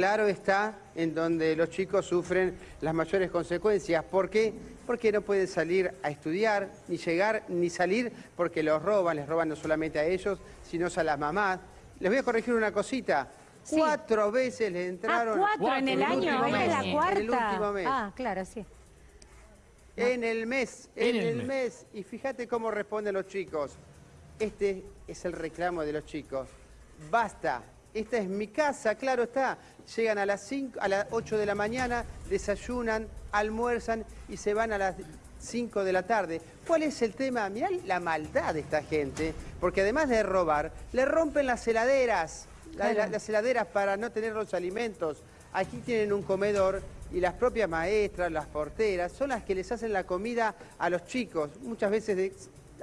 Claro está en donde los chicos sufren las mayores consecuencias. ¿Por qué? Porque no pueden salir a estudiar, ni llegar, ni salir, porque los roban, les roban no solamente a ellos, sino a las mamás. Les voy a corregir una cosita. Cuatro veces les entraron... Ah, cuatro en el año, último esta es la cuarta. En el último mes. Ah, claro, sí. En el mes, en, En el el mes. mes. Y fíjate cómo responden los chicos. Este es el reclamo de los chicos. Basta. Esta es mi casa, claro está. Llegan a las 5, a las 8 de la mañana, desayunan, almuerzan y se van a las 5 de la tarde. ¿Cuál es el tema? Mirá la maldad de esta gente, porque además de robar, le rompen las heladeras, la- la- las heladeras para no tener los alimentos. Aquí tienen un comedor y las propias maestras, las porteras, son las que les hacen la comida a los chicos. Muchas veces de-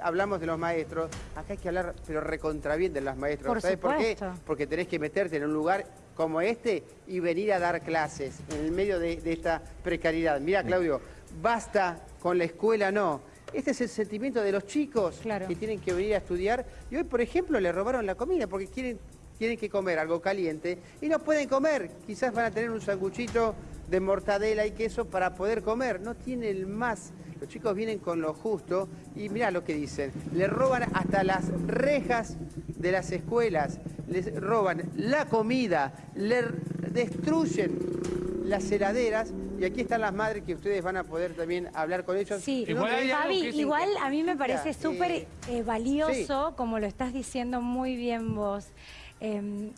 hablamos de los maestros, acá hay que hablar, pero recontra bien de los maestros. Por ¿Sabes por qué? Porque tenés que meterte en un lugar como este y venir a dar clases en el medio de, de esta precariedad. Mira, Claudio, basta con la escuela, no. Este es el sentimiento de los chicos Claro. que tienen que venir a estudiar. Y hoy, por ejemplo, le robaron la comida porque quieren, tienen que comer algo caliente y no pueden comer. Quizás van a tener un sanguchito de mortadela y queso para poder comer. No tienen más. Los chicos vienen con lo justo y mirá lo que dicen. Le roban hasta las rejas de las escuelas. Les roban la comida, le destruyen las heladeras y aquí están las madres que ustedes van a poder también hablar con ellos. Sí, Igual hay algo Fabi, igual a mí me parece súper eh, eh, valioso, como lo estás diciendo muy bien vos, em,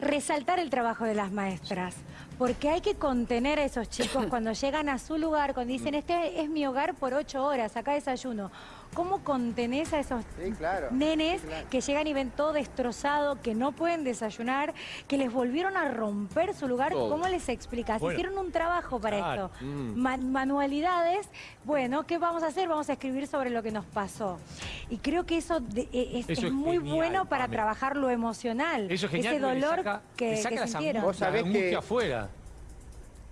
resaltar el trabajo de las maestras, porque hay que contener a esos chicos cuando llegan a su lugar, cuando dicen, este es mi hogar por ocho horas, acá desayuno. ¿Cómo contenés a esos Sí, claro. nenes Sí, claro. que llegan y ven todo destrozado, que no pueden desayunar, que les volvieron a romper su lugar? Todo. ¿Cómo les explicas? Bueno. Hicieron un trabajo para Claro. esto. Ma- manualidades, bueno, ¿qué vamos a hacer? Vamos a escribir sobre lo que nos pasó. Y creo que eso de- e- es, Eso es es muy genial, bueno para trabajar lo emocional. Eso es genial. Ese dolor saca- que, le saca que las sintieron. Vos sabés la angustia que- afuera.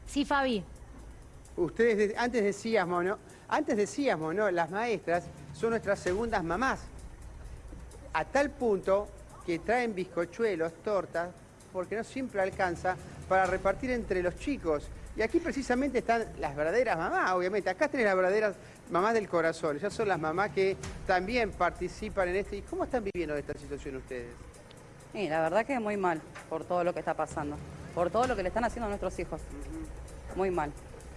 Sí, Fabi. Ustedes de- antes decíamos, ¿no? Antes decíamos, ¿no? Las maestras son nuestras segundas mamás. A tal punto que traen bizcochuelos, tortas, porque no siempre alcanza para repartir entre los chicos. Y aquí precisamente están las verdaderas mamás, obviamente. Acá tenés las verdaderas mamás del corazón. Esas son las mamás que también participan en esto. ¿Y cómo están viviendo esta situación ustedes? Sí, la verdad que muy mal por todo lo que está pasando, por todo lo que le están haciendo a nuestros hijos. Muy mal.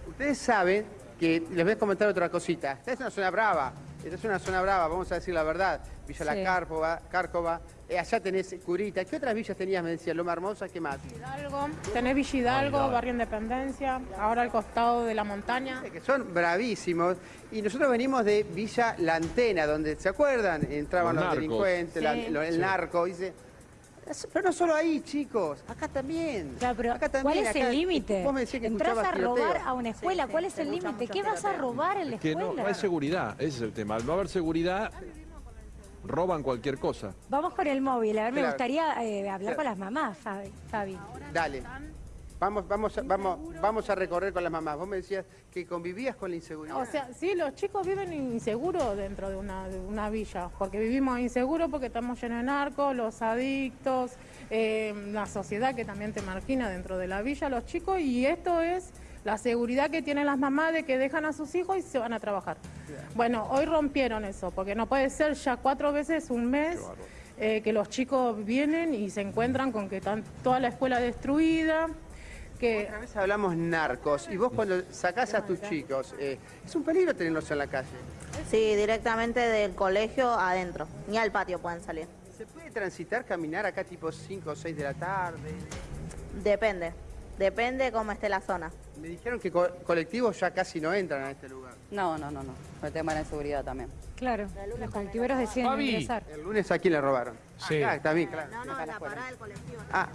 Ustedes saben que, les voy a comentar otra cosita. Esta es una zona brava, esta es una zona brava, vamos a decir la verdad. Villa La. Cárcova, Cárcova, eh, allá tenés Curita. ¿Qué otras villas tenías, me decía? Loma Hermosa, ¿qué más? Hidalgo, tenés Villa Hidalgo. Barrio Independencia, ahora al costado de la montaña. Que son bravísimos. Y nosotros venimos de Villa La Antena, donde, ¿se acuerdan? Entraban Los delincuentes, la- Sí. lo- el Sí. narco, dice... "Es- Pero no solo ahí, chicos, acá también. Claro, pero acá ¿cuál también, es acá- el límite? Vos me decías que a robar tiroteo. a una escuela, ¿cuál es el límite? ¿Qué vas a robar en la Es que escuela? no, no hay seguridad, ese es el tema. Al no haber seguridad, roban cualquier cosa. Vamos con el móvil, a ver, me gustaría eh, hablar con las mamás, Fabi. Fabi. Dale. Vamos, vamos, a- vamos, vamos a recorrer con las mamás. Vos me decías que convivías con la inseguridad. O sea, sí, los chicos viven inseguros dentro de una, de una villa, porque vivimos inseguros porque estamos llenos de narcos, los adictos, eh, la sociedad que también te margina dentro de la villa, los chicos, y esto es la seguridad que tienen las mamás de que dejan a sus hijos y se van a trabajar. Bueno, hoy rompieron eso, porque no puede ser ya cuatro veces un mes eh, que los chicos vienen y se encuentran con que están toda la escuela destruida, que Otra vez hablamos narcos y vos cuando sacás a tus chicos, eh, es un peligro tenerlos en la calle. Sí, directamente del colegio adentro. Ni al patio pueden salir. ¿Se puede transitar, caminar acá tipo 5 o 6 de la tarde? Depende. Depende cómo esté la zona. Me dijeron que co- colectivos ya casi no entran a este lugar. No, no, no, no. Por el tema de la inseguridad también. Claro, los colectiveros deciden Fabi. ingresar. El lunes a quién le robaron. Sí. Acá también, claro. No, no, en la parada del colectivo. Ah,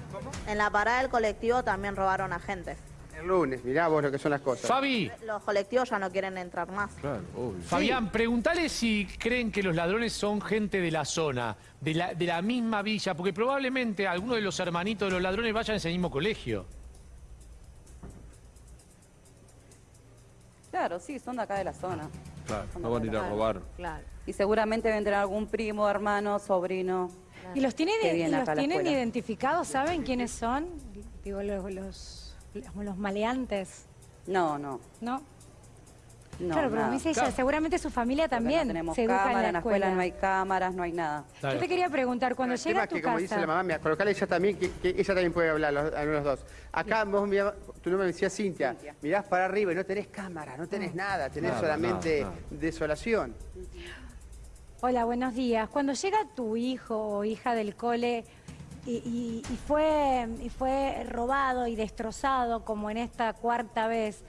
En la parada del colectivo también robaron a gente. el lunes, mirá vos lo que son las cosas. Fabi, Los colectivos ya no quieren entrar más. Claro, obvio. Fabián, pregúntale si creen que los ladrones son gente de la zona, de la, de la misma villa, porque probablemente algunos de los hermanitos de los ladrones vayan a ese mismo colegio. Claro, sí, son de acá de la zona. Claro, Son no van a ir a robar. Claro. Y seguramente vendrá algún primo, hermano, sobrino. ¿Y los, y tienen identificados? ¿Saben quiénes son? Digo, los, los, los- los maleantes, No, no. ¿no? No claro, pero me dice ella, Claro. seguramente su familia también No tenemos se educa cámara, en la en la escuela escuela. no hay cámaras, no hay nada. Claro. Yo te quería preguntar, cuando El llega tema a es tu que, como casa... dice la mamá, mira, colocale ella también, que, que ella también puede hablar, los, a los dos. Acá vos, mirá, tu nombre me decía Cintia, Cintia. mirás para arriba y no tenés cámara, no tenés nada, tenés Nada, solamente nada, nada. desolación. Hola, buenos días. Cuando llega tu hijo o hija del cole y, y- y fue, y fue robado y destrozado como en esta cuarta vez,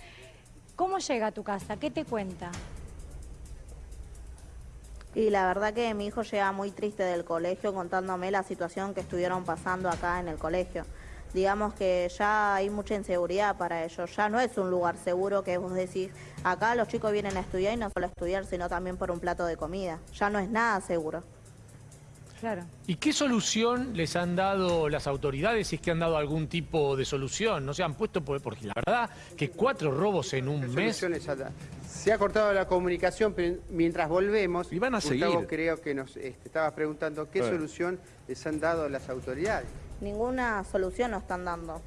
¿cómo llega a tu casa? ¿Qué te cuenta? Y la verdad que mi hijo llega muy triste del colegio contándome la situación que estuvieron pasando acá en el colegio. Digamos que ya hay mucha inseguridad para ellos, ya no es un lugar seguro que vos decís, acá los chicos vienen a estudiar y no solo a estudiar, sino también por un plato de comida. Ya no es nada seguro. Claro. ¿Y qué solución les han dado las autoridades, si es que han dado algún tipo de solución? ¿No se han puesto? por- Porque la verdad que cuatro robos en un ¿Qué mes... Se ha cortado la comunicación, pero mientras volvemos, Y van a Gustavo seguir. creo que nos este, estabas preguntando qué solución les han dado las autoridades. Ninguna solución nos están dando.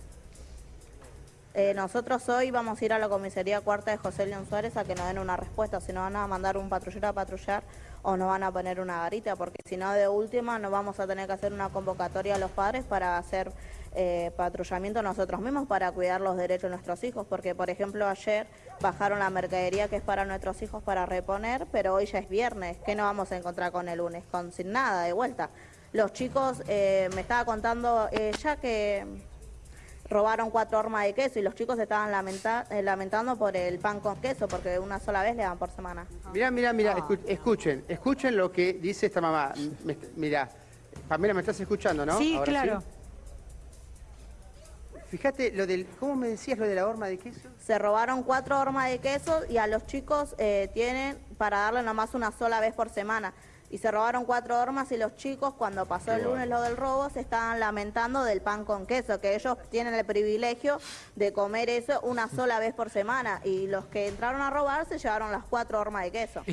Eh, nosotros hoy vamos a ir a la comisaría cuarta de José León Suárez a que nos den una respuesta, si nos van a mandar un patrullero a patrullar o nos van a poner una garita, porque si no de última nos vamos a tener que hacer una convocatoria a los padres para hacer eh, patrullamiento nosotros mismos para cuidar los derechos de nuestros hijos, porque por ejemplo ayer bajaron la mercadería que es para nuestros hijos para reponer, pero hoy ya es viernes, ¿qué nos vamos a encontrar con el lunes? Con sin nada de vuelta. Los chicos, eh, me estaba contando ya que robaron cuatro hormas de queso y los chicos estaban lamenta- eh, lamentando por el pan con queso, porque una sola vez le dan por semana. Mirá, mirá, mirá, escu- escuchen, escuchen lo que dice esta mamá. Me- mirá, Pamela, me estás escuchando, ¿no? sí, Ahora claro. Fíjate, lo del, ¿cómo me decías lo de la horma de queso? Se robaron cuatro hormas de queso y a los chicos eh, tienen para darle nomás una sola vez por semana. Y se robaron cuatro hormas y los chicos cuando pasó el lunes lo del robo se estaban lamentando del pan con queso, que ellos tienen el privilegio de comer eso una sola vez por semana. Y los que entraron a robar se llevaron las cuatro hormas de queso.